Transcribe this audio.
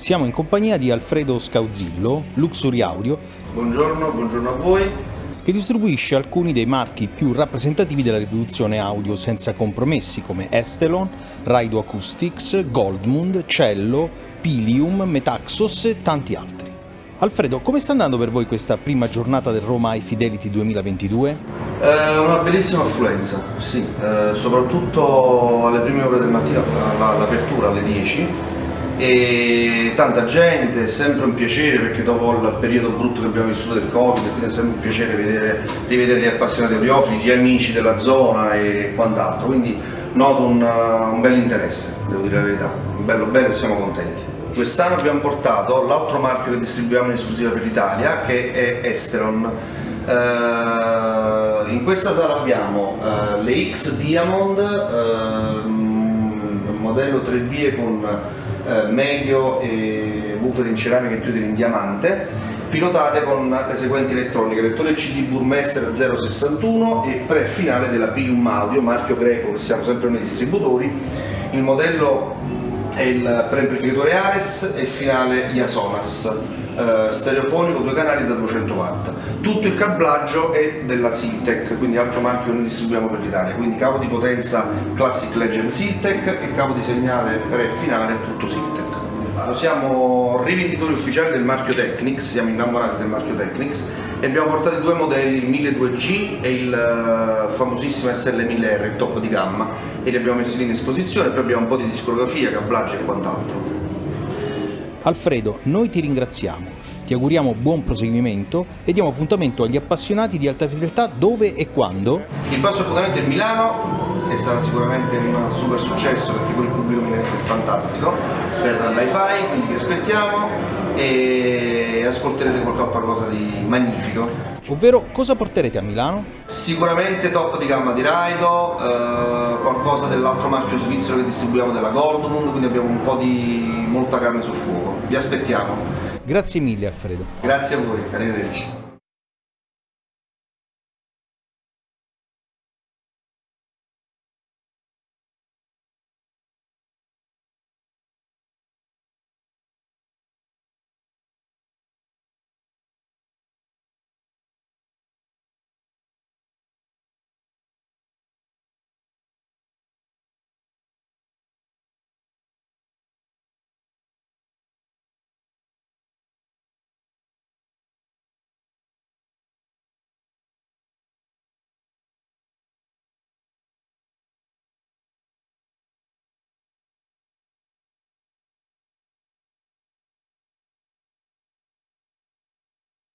Siamo in compagnia di Alfredo Scauzillo, Luxury Audio, Buongiorno, buongiorno a voi. che distribuisce alcuni dei marchi più rappresentativi della riproduzione audio senza compromessi come Estelon, Raido Acoustics, Goldmund, Cello, Pilium, Metaxos e tanti altri. Alfredo, come sta andando per voi questa prima giornata del Roma High Fidelity 2022? Eh, una bellissima affluenza, sì, eh, soprattutto alle prime ore del mattino, alla- all'apertura alle 10 e tanta gente, è sempre un piacere perché dopo il periodo brutto che abbiamo vissuto del Covid, quindi è sempre un piacere vedere, rivedere gli appassionati audiofili, gli amici della zona e quant'altro, quindi noto un, uh, un bel interesse, devo dire la verità, bello bello e siamo contenti. Quest'anno abbiamo portato l'altro marchio che distribuiamo in esclusiva per l'Italia che è Esteron. Eh, in questa sala abbiamo eh, le X Diamond, un modello 3 vie con eh, medio e woofer in ceramica e Twitter in diamante, pilotate con le seguenti elettroniche, lettore CD Burmester 061 e pre-finale della Pilium Audio, marchio greco che siamo sempre noi distributori. Il modello è il preamplificatore Ares e il finale Iasonas, eh, stereofonico, due canali da 200 watt. Tutto il cablaggio è della Siltec, quindi altro marchio che noi distribuiamo per l'Italia, quindi cavo di potenza Classic Legend Siltec e cavo di segnale finale tutto Siltec. Siamo rivenditori ufficiali del marchio Technics, siamo innamorati del marchio Technics e abbiamo portato due modelli, il 1200G e il eh, famosissimo SL1000R, il top di gamma, e li abbiamo messi lì in esposizione, poi abbiamo un po' di discografia, cablaggio e quant'altro. Alfredo, noi ti ringraziamo, ti auguriamo buon proseguimento e diamo appuntamento agli appassionati di alta fedeltà dove e quando? Il prossimo appuntamento è Milano, che sarà sicuramente un super successo perché poi il pubblico milanese è fantastico per l'hi-fi, quindi vi aspettiamo e ascolterete qualche cosa di magnifico. ovvero cosa porterete a Milano? Sicuramente top di gamma di Raido, eh, qualcosa dell'altro marchio svizzero che distribuiamo della Goldmund, quindi abbiamo un po' di molta carne sul fuoco. Vi aspettiamo. Grazie mille Alfredo. Grazie a voi, arrivederci.